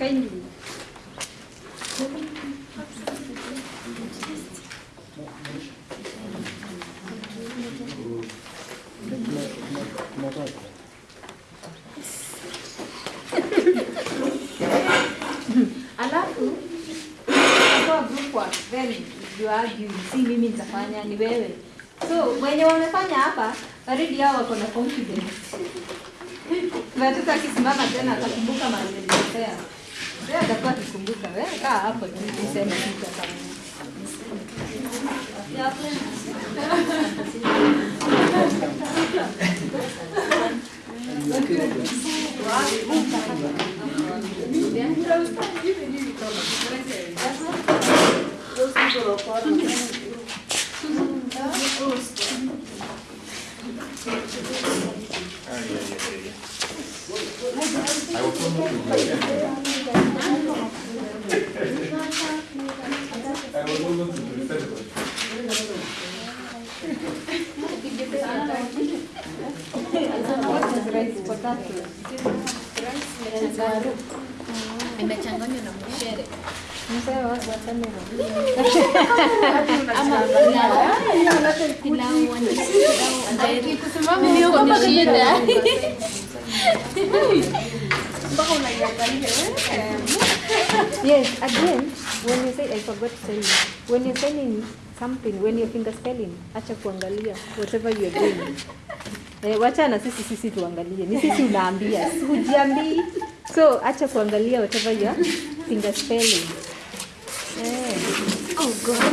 kindly. Alafu kwa mimi nitafanya ni wewe. So wenye wamefanya hapa already hao wako na confidence. Watoto akisimama tena atakumbuka mahali alikosea. lazima tukumbuke hapo niseme kitu Ai, ai, ai. Aí eu tô muito Kusimama. Mpaka. Pilau wani pilau ambayo niko ni shida Yes, again, when you say I forgot to tell you, when you're selling something, when you're finger spelling, acha kuangalia whatever you're doing. Eh, wacha na sisi sisi tuangalie. Ni sisi unaambia, hujiambii. So acha kuangalia whatever you're finger spelling. Eh. oh god